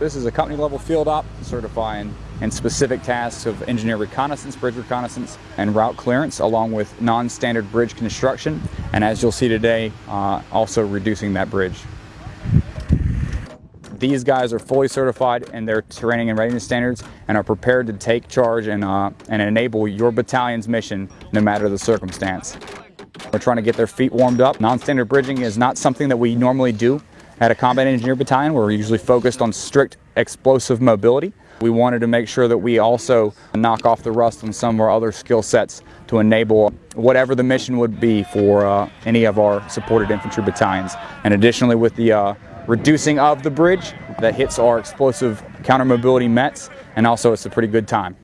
This is a company level field op certifying in specific tasks of engineer reconnaissance, bridge reconnaissance, and route clearance along with non-standard bridge construction and as you'll see today uh, also reducing that bridge. These guys are fully certified in their training and readiness standards and are prepared to take charge and, uh, and enable your battalion's mission no matter the circumstance. We're trying to get their feet warmed up. Non-standard bridging is not something that we normally do at a combat engineer battalion. We're usually focused on strict explosive mobility. We wanted to make sure that we also knock off the rust on some of our other skill sets to enable whatever the mission would be for uh, any of our supported infantry battalions. And additionally with the uh, reducing of the bridge that hits our explosive counter mobility METs and also it's a pretty good time.